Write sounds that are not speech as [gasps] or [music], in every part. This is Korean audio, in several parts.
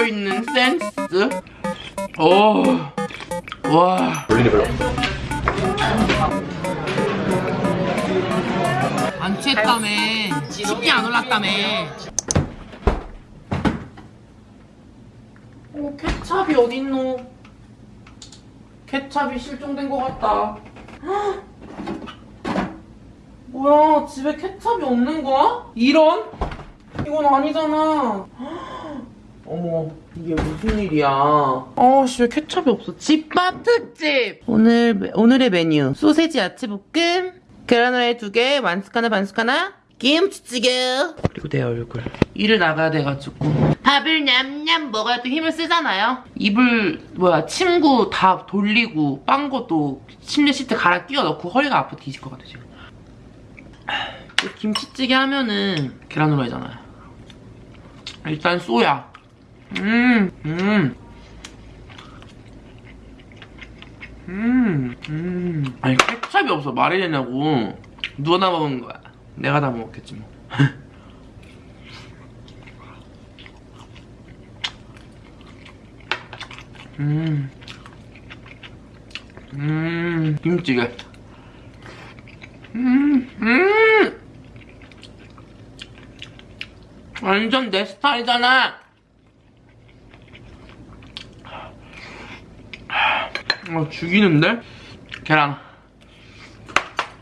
들어있는 센스. 오, 와. 볼일이 별로 없어. 안 취했다며. 식이 안 올랐다며. 어, 케찹이 어딨노? 케찹이 실종된 것 같다. 헉! [gasps] 뭐야, 집에 케찹이 없는 거야? 이런? 이건 아니잖아. 헉! [gasps] 어머, 이게 무슨 일이야? 아, 씨, 왜 케찹이 없어? 집밥 특집! 오늘, 오늘의 메뉴. 소세지 야채볶음, 계란후라이 두 개, 완숙 하나, 반숙 하나, 김치찌개. 그리고 내 얼굴. 일을 나가야 돼가지고. 밥을 냠냠 먹어야 또 힘을 쓰잖아요. 입을, 뭐야, 침구 다 돌리고, 빵 것도 침대 시트 갈아 끼워 넣고 허리가 아파 뒤질 것 같아, 지금. 또 김치찌개 하면은 계란후라이잖아요. 일단 쏘야. 음, 음. 음, 음. 아니, 케찹이 없어. 말이 되냐고. 누가 다 먹은 거야? 내가 다 먹었겠지, 뭐. [laughs] 음. 음, 김치찌개. 음, 음. 완전 내 스타일이잖아. 어, 죽이는데? 계란.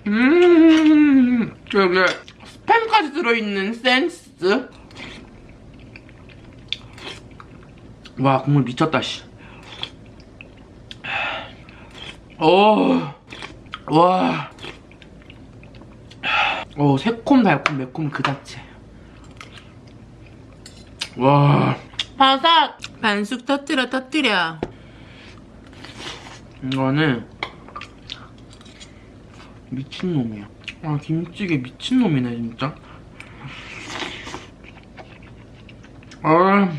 음, 여기 스팸까지 들어있는 센스. 와, 국물 미쳤다, 씨. 오, 와. 오, 새콤, 달콤, 매콤 그 자체. 와. 바삭! 반숙 터뜨려, 터뜨려. 이거는 미친놈이야. 아 김치찌개 미친놈이네 진짜. 아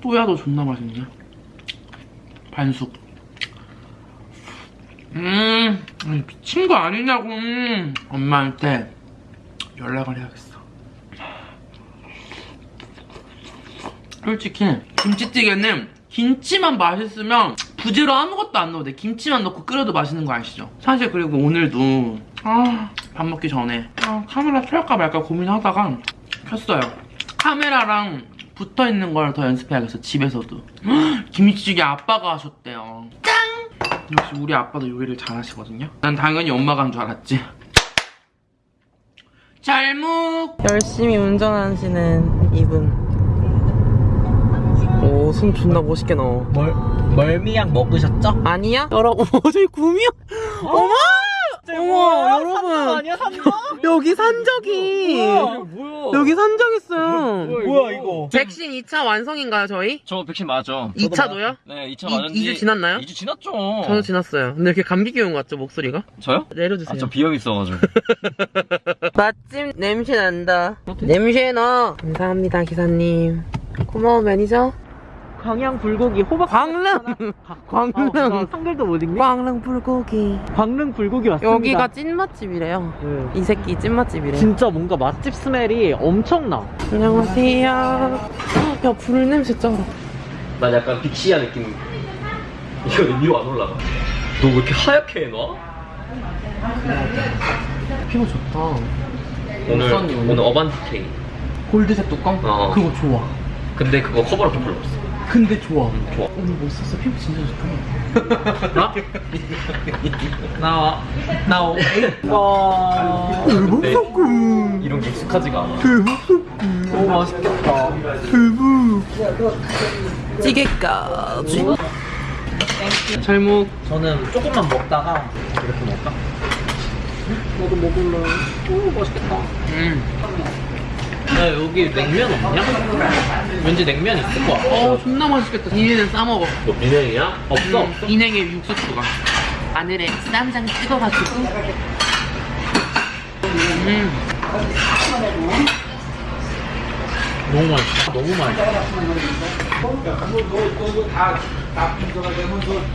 또야도 존나 맛있네. 반숙. 음 미친 거 아니냐고 음. 엄마한테 연락을 해야겠어 솔직히 김치찌개는 김치만 맛있으면 부지로 아무것도 안 넣어도 돼. 김치만 넣고 끓여도 맛있는 거 아시죠? 사실 그리고 오늘도 아, 밥 먹기 전에 아, 카메라 켤까 말까 고민하다가 켰어요. 카메라랑 붙어있는 걸 더 연습해야겠어 집에서도. [gasps] 김치찌개 아빠가 하셨대요. 짱! 역시 우리 아빠도 요리를 잘하시거든요. 난 당연히 엄마가 한 줄 알았지. 잘묵 열심히 운전하시는 이분 오, 손 존나 멋있게 넣어. 멀, 멀미약 먹으셨죠? 아니야? 여러분, 어, 저기 구미야? 어머! 어머, 여러분. 아니야? 여기 산적이. 뭐야? 여기 산적 있어요. 뭐야, 이거? 백신 2차 완성인가요, 저희? 저 백신 맞죠? 2차도요? 네, 2차 이- 맞았는데. 이주 지났나요? 2주 지났죠. 저는 지났어요. 근데 이렇게 감기 기운 같죠, 목소리가? 저요? 내려주세요. 아, 저 비염 있어가지고. [laughs] 맛집 냄새 난다. 냄새 나. 감사합니다, 기사님. 고마워, 매니저. 광양 불고기 호박 광릉! [laughs] 광릉! 어, 한글도 못 읽네 광릉 불고기. 광릉 불고기 왔습니다 여기가 찐맛집이래요. 네. 이 새끼 찐맛집이래. 진짜 뭔가 맛집 스멜이 엄청나 안녕하세요. 야, 불 냄새 짱. 난 약간 빅시아 느낌. 이거 위로 안 올라가. 너 왜 이렇게 하얗게 해놔? 피부 좋다. 오늘, 오늘. 어반티케이. 골드색 뚜껑? 어. 그거 좋아. 근데 그거 커버로 좀 별로 없어. 근데 좋아. 좋아. 오늘 멋있었어. 피부 진짜 좋다. 나? 나와 나오 와 근데 이런 게 익숙하지가 않아. 너무 맛있겠다 찌개까지. 잘묵. 저는 조금만 먹다가 이렇게 먹을까? 나도 먹을래 오 맛있겠다 음. 야 여기 냉면 없냐? 왠지 냉면 있을 것 같아 어, 존나 맛있겠다. 비냉은 싸먹어. 너 비냉이야? 없어 음, 비냉에 육수 추가. 마늘에 쌈장 찍어가지고. 음. 너무 맛있어 너무 맛있어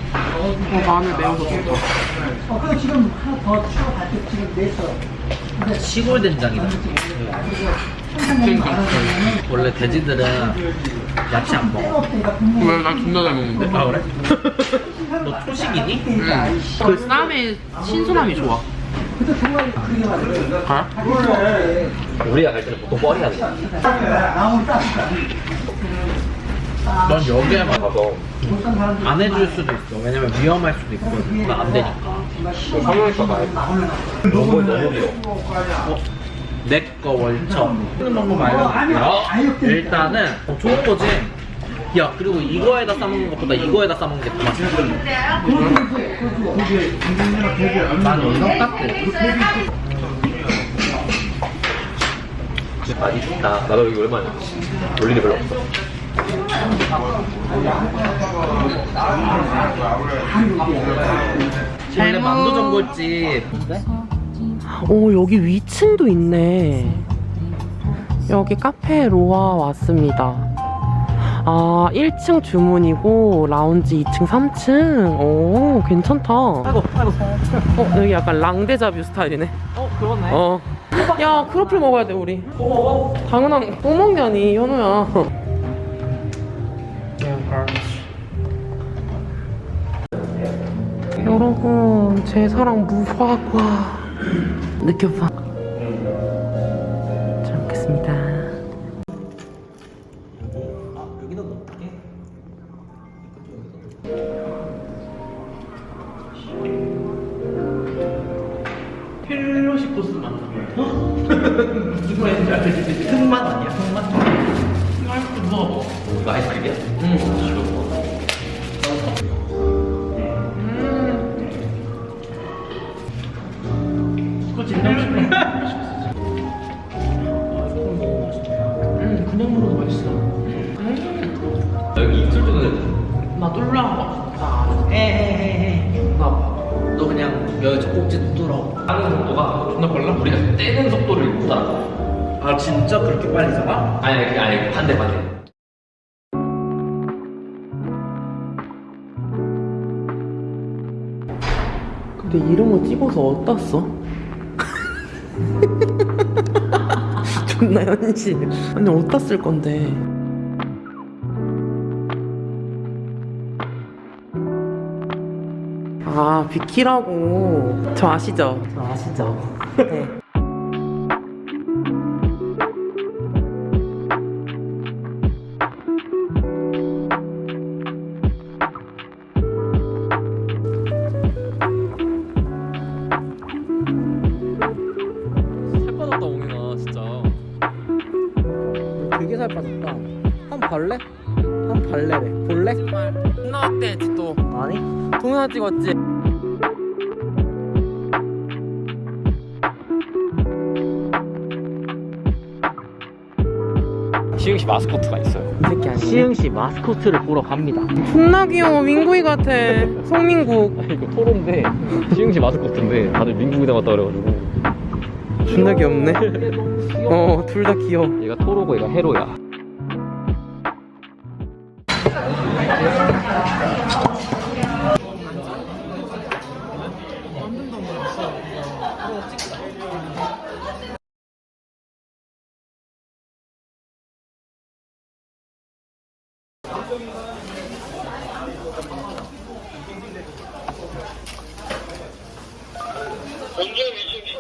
어, 마늘 매워서 좋다. 어, 그거 지금 하나 더 추가받게 지금 냈어. 시골 된장이다. 원래 돼지들은 야채 안 먹어. 왜? 난 존나 잘 먹는데. 아 그래? [laughs] 너 초식이니? 응. 그 쌈의 신선함이 좋아. 가? 우리가 갈 때는 보통 뻘이 하는 넌 여기에만 가서 안 해줄 수도 있어. 왜냐면 위험할 수도 있거든. 안 되니까. 성형외과 가야 돼 너무 너무 내거 월천. 쓰는 방법 알려줄게요. 일단은 어, 좋은 거지. 야 그리고 이거에다 싸먹는 것보다 이거에다 싸먹는 게 더 맛있어. 난. 많이 좋다 나도 여기 오랜만에 올 일이 별로 없어 원래 만두 전골집. 오 여기 위층도 있네. 여기 카페 로아 왔습니다. 아 1층 주문이고 라운지 2층 3층? 오 괜찮다. 아이고 아이고. 어 여기 약간 랑데자뷰 스타일이네. 어 그러네. 어 야 크로플 먹어야 돼 우리. 당연한 뭐 먹냐니 현우야 여러분 제 사랑 무화과. 느껴봐 뚫어. 하는 속도가 존나 빨라 우리가 떼는 속도를 못 알아 아 진짜 그렇게 빨리 잡아? 아니 그게 아니 반대 반대 근데 이런 거 찍어서 어디다 써? [laughs] 존나 현실 아니 어디다 쓸 건데 아 비키라고 저 아시죠? 저 아시죠? [laughs] 네살 빠졌다 옹이나 진짜 되게 살 빠졌다. 한 발레? 한 발레래. 볼래? 나왔대 또 아니? 동영상 찍었지? 시흥시 마스코트가 있어요 이 새끼 아니야? 시흥시 마스코트를 보러 갑니다. 존나 귀여워 민구이 같아 송민국 이거 토로인데 시흥시 마스코트인데 다들 민국이 닮았다 그래가지고 존나 귀엽네 [laughs] 어둘 다 귀여워 얘가 토로고 얘가 헤로야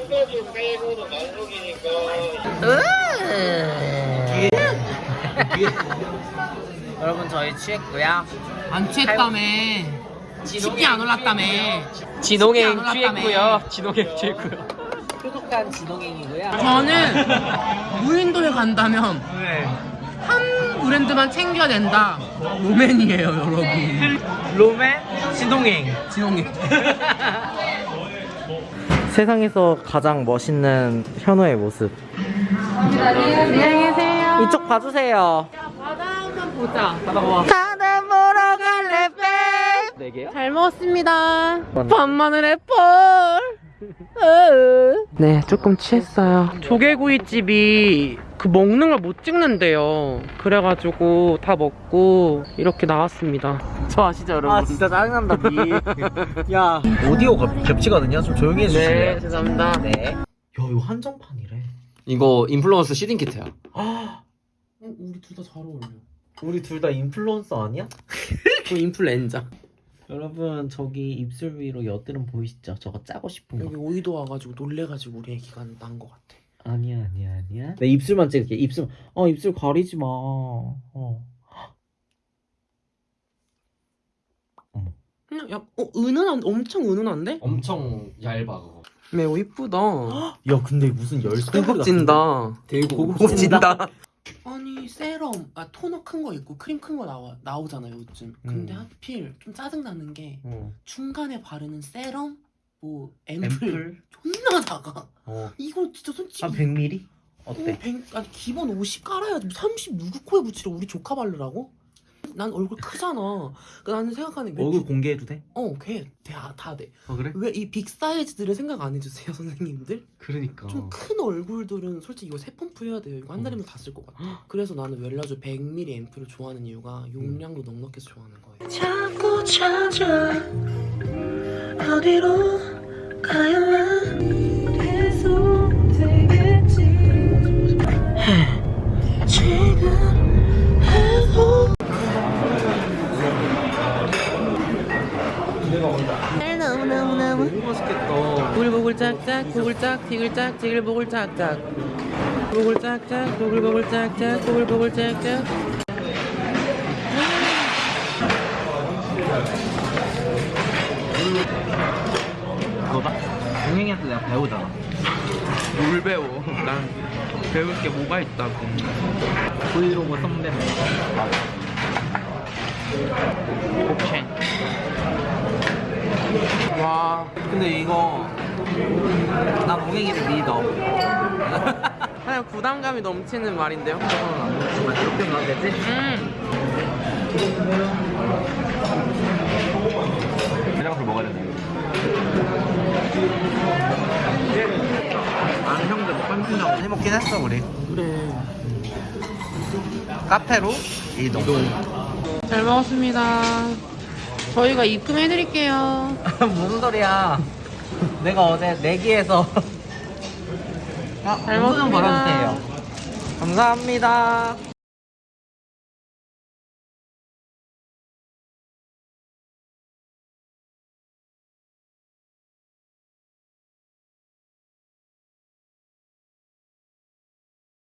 먼저 빼고도 만석이니까. 여러분 저희 취했고요. 안 취했다며. 치기 안 올랐다며. 진홍행 안 취했고요. 진홍행 취했고요. 표독한 진홍행이고요. 저는 [laughs] 무인도에 간다면 네. 한 브랜드만 챙겨야 된다 로맨이에요 여러분 롬의 진홍행. 진홍이 세상에서 가장 멋있는 현우의 모습. 안녕히 계세요 이쪽 봐주세요. 바다 한번 보자 바다 보러 갈래 빼. 네 개요? 잘 먹었습니다 밤마늘 애플 [laughs] 네 조금 취했어요 조개구이집이 그 먹는 걸 못 찍는데요 그래가지고 다 먹고 이렇게 나왔습니다 저 아시죠 여러분? 아 진짜 짜증난다 니. [laughs] 야 오디오 겹, 겹치거든요. 좀 조용히 해주실래요? 네 죄송합니다 네. 이거 한정판이래. 이거 인플루언서 시딩 키트야. 아, 어, 우리 둘 다 잘 어울려. 우리 둘 다 인플루언서 아니야? [laughs] 그 인플루엔자. 여러분 저기 입술 위로 여드름 보이시죠? 저거 짜고 싶은 거. 여기 오이도 와가지고 놀래가지고 우리 애기가 난것 같아. 아니야 아니야 아니야. 내 입술만 찍을게. 입술. 어 입술 가리지 마. 어. 그냥 야, 어 은은한 엄청 은은한데? 엄청 얇아 그거. 매우 이쁘다. [gasps] 야 근데 무슨 열쇠 고급진다. 되게 고급진다. 아니 세럼, 아 토너 큰 거 있고 크림 큰 거 나와 나오잖아 요즘. 근데 음. 하필 좀 짜증 나는 게 어. 중간에 바르는 세럼, 뭐 앰플, 앰플? 작아. 어. 이거 진짜 솔직히 한 100ml? 어, 어때? 100, 아니 기본 50 깔아야지 30 누구 코에 붙이러 우리 조카 바르라고? 난 얼굴 크잖아. 그 나는 생각하는 게 얼굴 공개해도 돼? 어, 걔 다, 다 돼. 어 그래? 왜 이 빅 사이즈들을 생각 안 해주세요, [laughs] 선생님들? 그러니까. 좀 큰 얼굴들은 솔직히 이거 세 펌프 해야 돼요. 이거 한 달이면 다쓸 것 같아. 그래서 나는 웰라조 100ml 앰플을 좋아하는 이유가 용량도 넉넉해서 좋아하는 거예요. 자꾸 찾아 어디로 가야만 보글보글 짝짝, 보글짝, 티글짝, 티글보글 짝짝. 보글 짝짝, 보글보글 짝짝, 보글보글 짝짝. 너다? 동행이한테 내가 배우잖아. 뭘 배워? 난 배울 게 뭐가 있다고. 브이로그 선배. 오케이. 와. 근데 이거 나 동행이를 믿어. 그냥 부담감이 넘치는 말인데요. 정말 이렇게 가면 되지? 음. 해장술 먹어야 된다. 아는 형들 뭐 깜짝 해먹긴 했어 우리. 그래. 카페로 이동. 잘 먹었습니다. 저희가 입금해드릴게요. [laughs] 무슨 소리야? 내가 어제 내기에서 아, 잘좀 먹었습니다. 벌어주세요. 감사합니다.